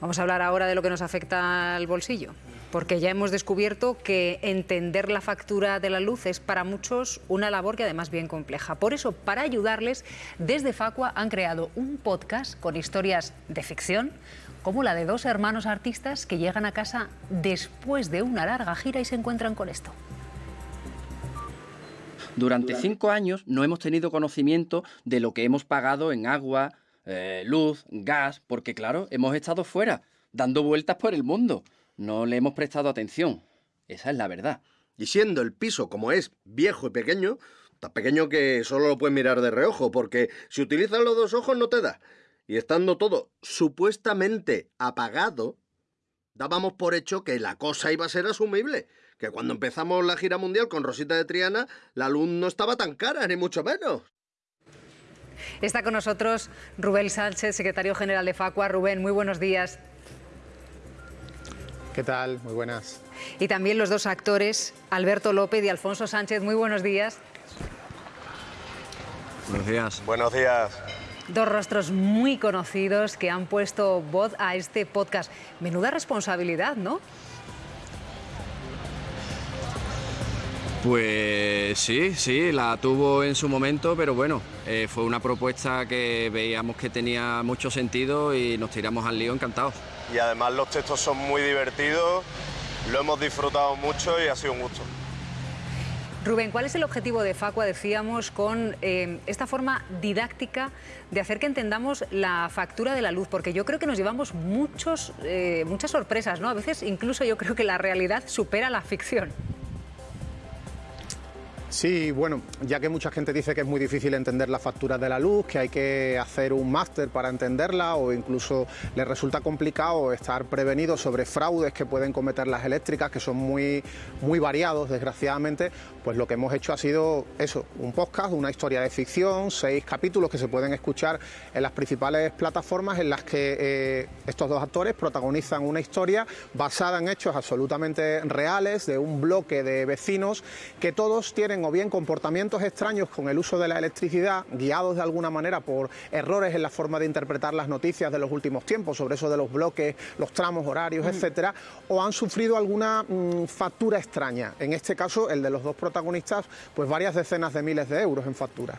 Vamos a hablar ahora de lo que nos afecta al bolsillo, porque ya hemos descubierto que entender la factura de la luz es para muchos una labor que además bien compleja. Por eso, para ayudarles, desde Facua han creado un podcast con historias de ficción, como la de dos hermanos artistas que llegan a casa después de una larga gira y se encuentran con esto. Durante cinco años no hemos tenido conocimiento de lo que hemos pagado en agua, eh, luz, gas, porque claro, hemos estado fuera, dando vueltas por el mundo. No le hemos prestado atención. Esa es la verdad. Y siendo el piso como es, viejo y pequeño, tan pequeño que solo lo puedes mirar de reojo, porque si utilizas los dos ojos no te da. Y estando todo supuestamente apagado, dábamos por hecho que la cosa iba a ser asumible. Que cuando empezamos la gira mundial con Rosita de Triana, la luz no estaba tan cara, ni mucho menos. Está con nosotros Rubén Sánchez, secretario general de Facua. Rubén, muy buenos días. ¿Qué tal? Muy buenas. Y también los dos actores, Alberto López y Alfonso Sánchez. Muy buenos días. Buenos días. Buenos días. Dos rostros muy conocidos que han puesto voz a este podcast. Menuda responsabilidad, ¿no? Pues sí, sí, la tuvo en su momento, pero bueno, eh, fue una propuesta que veíamos que tenía mucho sentido y nos tiramos al lío encantados. Y además los textos son muy divertidos, lo hemos disfrutado mucho y ha sido un gusto. Rubén, ¿cuál es el objetivo de Facua, decíamos, con eh, esta forma didáctica de hacer que entendamos la factura de la luz? Porque yo creo que nos llevamos muchos, eh, muchas sorpresas, ¿no? A veces incluso yo creo que la realidad supera la ficción. Sí, bueno, ya que mucha gente dice que es muy difícil entender la factura de la luz, que hay que hacer un máster para entenderla o incluso le resulta complicado estar prevenido sobre fraudes que pueden cometer las eléctricas, que son muy, muy variados, desgraciadamente, pues lo que hemos hecho ha sido eso, un podcast, una historia de ficción, seis capítulos que se pueden escuchar en las principales plataformas en las que eh, estos dos actores protagonizan una historia basada en hechos absolutamente reales de un bloque de vecinos que todos tienen o bien comportamientos extraños con el uso de la electricidad, guiados de alguna manera por errores en la forma de interpretar las noticias de los últimos tiempos, sobre eso de los bloques, los tramos horarios, mm. etcétera, o han sufrido alguna mm, factura extraña. En este caso, el de los dos protagonistas, pues varias decenas de miles de euros en facturas.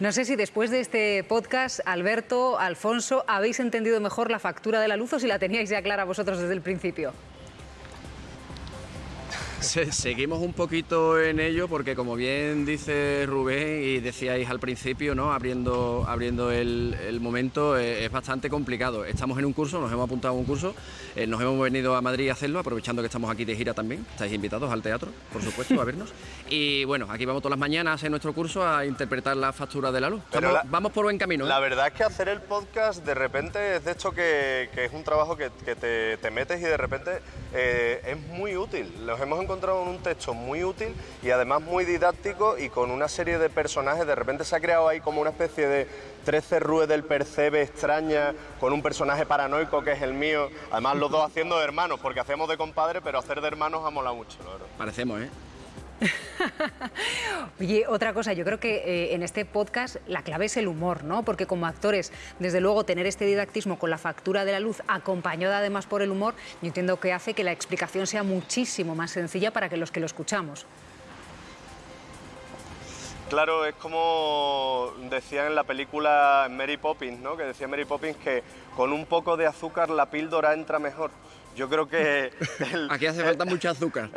No sé si después de este podcast, Alberto, Alfonso, habéis entendido mejor la factura de la luz o si la teníais ya clara vosotros desde el principio. Seguimos un poquito en ello porque como bien dice Rubén y decíais al principio, ¿no? abriendo, abriendo el, momento, eh, es bastante complicado. Estamos en un curso, nos hemos apuntado a un curso, eh, nos hemos venido a Madrid a hacerlo, aprovechando que estamos aquí de gira también. Estáis invitados al teatro, por supuesto, a vernos. Y bueno, aquí vamos todas las mañanas en nuestro curso a interpretar la factura de la luz. vamos por buen camino. ¿eh? La verdad es que hacer el podcast de repente es de hecho que, es un trabajo que, te, metes y de repente es muy útil. Los hemos encontrado en un texto muy útil y además muy didáctico y con una serie de personajes. De repente se ha creado ahí como una especie de 13 rue del percebe extraña con un personaje paranoico que es el mío. Además los dos haciendo de hermanos, porque hacemos de compadre, pero hacer de hermanos ha molado mucho. Parecemos, ¿eh? Oye, otra cosa, yo creo que eh, en este podcast la clave es el humor, ¿no? Porque como actores, desde luego, tener este didactismo con la factura de la luz, acompañada además por el humor, yo entiendo que hace que la explicación sea muchísimo más sencilla para que los que lo escuchamos. Claro, es como decían en la película Mary Poppins, ¿no? Que decía Mary Poppins que con un poco de azúcar la píldora entra mejor. Yo creo que... Aquí hace falta mucho azúcar.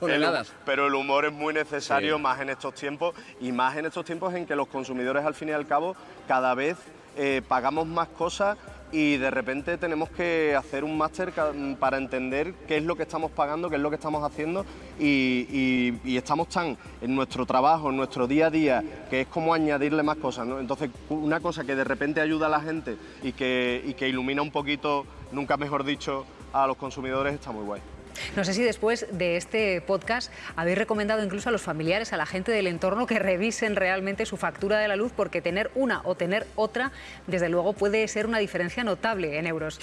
pero el humor es muy necesario más en estos tiempos y más en estos tiempos en que los consumidores al fin y al cabo cada vez eh, pagamos más cosas y de repente tenemos que hacer un máster para entender qué es lo que estamos pagando, qué es lo que estamos haciendo y, estamos tan en nuestro trabajo, en nuestro día a día, que es como añadirle más cosas. Entonces, una cosa que de repente ayuda a la gente y que, y que ilumina un poquito, nunca mejor dicho, a los consumidores está muy guay. No sé si después de este podcast habéis recomendado incluso a los familiares, a la gente del entorno, que revisen realmente su factura de la luz, porque tener una o tener otra, desde luego, puede ser una diferencia notable en euros.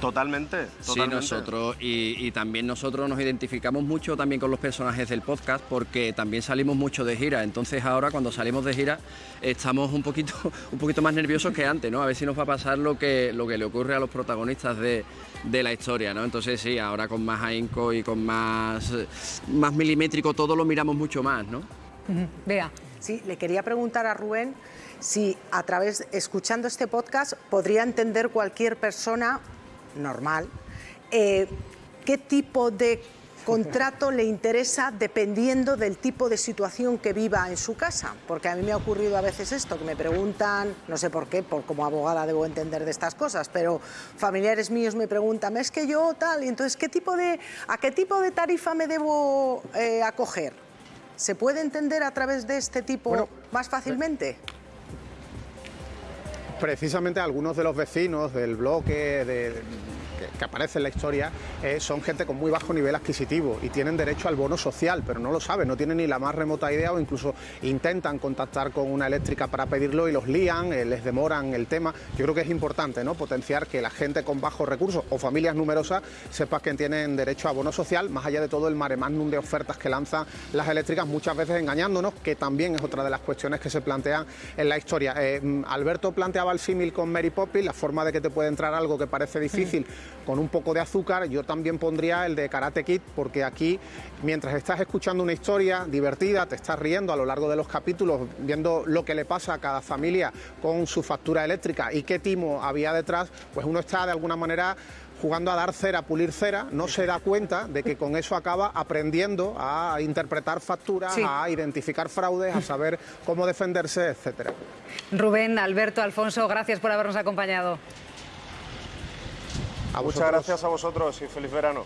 Totalmente, totalmente. Sí, nosotros y, también nosotros nos identificamos mucho también con los personajes del podcast porque también salimos mucho de gira. Entonces ahora cuando salimos de gira estamos un poquito, un poquito más nerviosos que antes, ¿no? A ver si nos va a pasar lo que, lo que le ocurre a los protagonistas de, la historia, ¿no? Entonces sí, ahora con más ahínco y con más, más milimétrico todo lo miramos mucho más, ¿no? Vea. Sí, le quería preguntar a Rubén si a través, escuchando este podcast, podría entender cualquier persona normal, eh, qué tipo de contrato le interesa dependiendo del tipo de situación que viva en su casa. Porque a mí me ha ocurrido a veces esto, que me preguntan, no sé por qué, por como abogada debo entender de estas cosas, pero familiares míos me preguntan, es que yo tal, y entonces, ¿qué tipo de, ¿a qué tipo de tarifa me debo eh, acoger? ¿Se puede entender a través de este tipo más fácilmente? Precisamente algunos de los vecinos del bloque, que, aparece en la historia eh, son gente con muy bajo nivel adquisitivo y tienen derecho al bono social, pero no lo saben, no tienen ni la más remota idea o incluso intentan contactar con una eléctrica para pedirlo y los lían, eh, les demoran el tema. Yo creo que es importante ¿no? potenciar que la gente con bajos recursos o familias numerosas sepa que tienen derecho a bono social, más allá de todo el mare magnum de ofertas que lanzan las eléctricas, muchas veces engañándonos, que también es otra de las cuestiones que se plantean en la historia. Eh, mm, Alberto planteaba el símil con Mary Poppins, la forma de que te puede entrar algo que parece difícil con un poco de azúcar, yo también pondría el de Karate Kid, porque aquí, mientras estás escuchando una historia divertida, te estás riendo a lo largo de los capítulos, viendo lo que le pasa a cada familia con su factura eléctrica y qué timo había detrás, pues uno está de alguna manera jugando a dar cera, a pulir cera, no se da cuenta de que con eso acaba aprendiendo a interpretar facturas, a identificar fraudes, a saber cómo defenderse, etcétera. Rubén, Alberto, Alfonso, gracias por habernos acompañado. Muchas gracias a vosotros y feliz verano.